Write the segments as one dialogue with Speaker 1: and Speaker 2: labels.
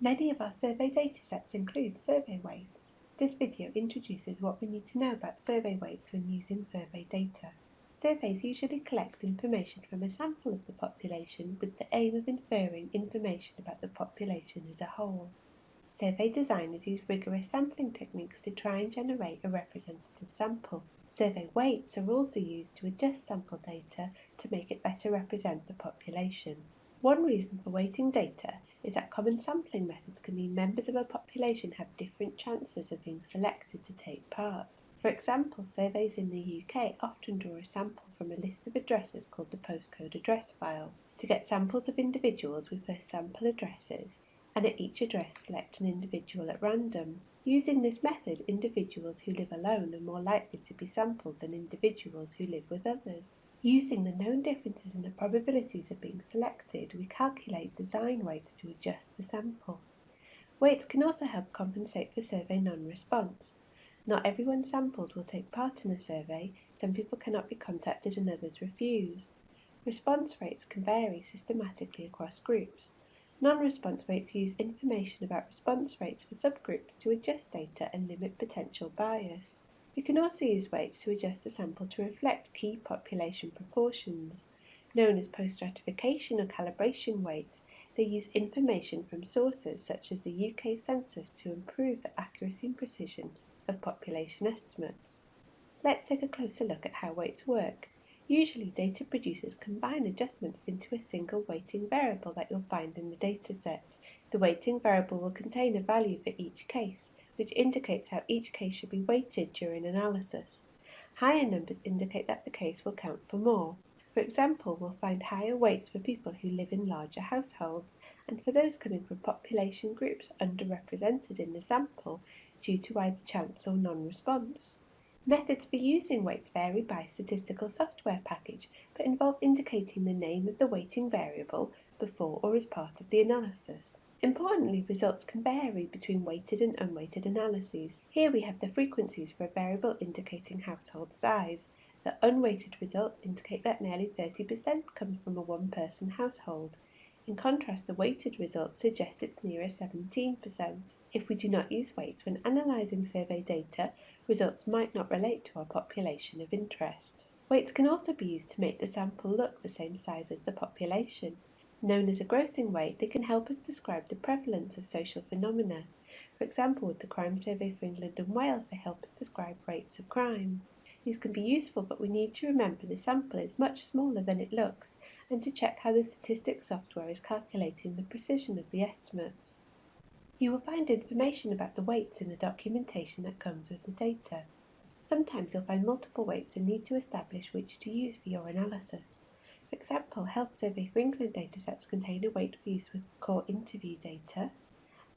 Speaker 1: Many of our survey datasets include survey weights. This video introduces what we need to know about survey weights when using survey data. Surveys usually collect information from a sample of the population with the aim of inferring information about the population as a whole. Survey designers use rigorous sampling techniques to try and generate a representative sample. Survey weights are also used to adjust sample data to make it better represent the population. One reason for weighting data is that common sampling methods can mean members of a population have different chances of being selected to take part. For example, surveys in the UK often draw a sample from a list of addresses called the postcode address file. To get samples of individuals, we first sample addresses and at each address select an individual at random. Using this method, individuals who live alone are more likely to be sampled than individuals who live with others. Using the known differences in the probabilities of being selected, we calculate design weights to adjust the sample. Weights can also help compensate for survey non-response. Not everyone sampled will take part in a survey, some people cannot be contacted and others refuse. Response rates can vary systematically across groups. Non-response weights use information about response rates for subgroups to adjust data and limit potential bias. You can also use weights to adjust the sample to reflect key population proportions. Known as post-stratification or calibration weights, they use information from sources such as the UK Census to improve the accuracy and precision of population estimates. Let's take a closer look at how weights work. Usually data producers combine adjustments into a single weighting variable that you'll find in the dataset. The weighting variable will contain a value for each case, which indicates how each case should be weighted during analysis. Higher numbers indicate that the case will count for more. For example, we'll find higher weights for people who live in larger households and for those coming from population groups underrepresented in the sample due to either chance or non-response. Methods for using weights vary by statistical software package, but involve indicating the name of the weighting variable before or as part of the analysis. Importantly, results can vary between weighted and unweighted analyses. Here we have the frequencies for a variable indicating household size. The unweighted results indicate that nearly 30% comes from a one-person household. In contrast, the weighted results suggest it's nearer 17%. If we do not use weights when analysing survey data, results might not relate to our population of interest. Weights can also be used to make the sample look the same size as the population. Known as a grossing weight, they can help us describe the prevalence of social phenomena. For example, with the Crime Survey for England and Wales, they help us describe rates of crime. These can be useful, but we need to remember the sample is much smaller than it looks, and to check how the statistics software is calculating the precision of the estimates. You will find information about the weights in the documentation that comes with the data. Sometimes you'll find multiple weights and need to establish which to use for your analysis. For example, Health Survey for England datasets contain a weight for use with core interview data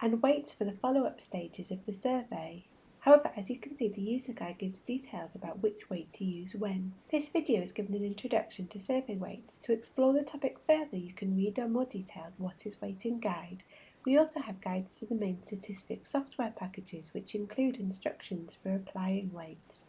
Speaker 1: and weights for the follow-up stages of the survey. However, as you can see, the user guide gives details about which weight to use when. This video is given an introduction to survey weights. To explore the topic further, you can read our more detailed What is Weighting guide. We also have guides to the main statistics software packages which include instructions for applying weights.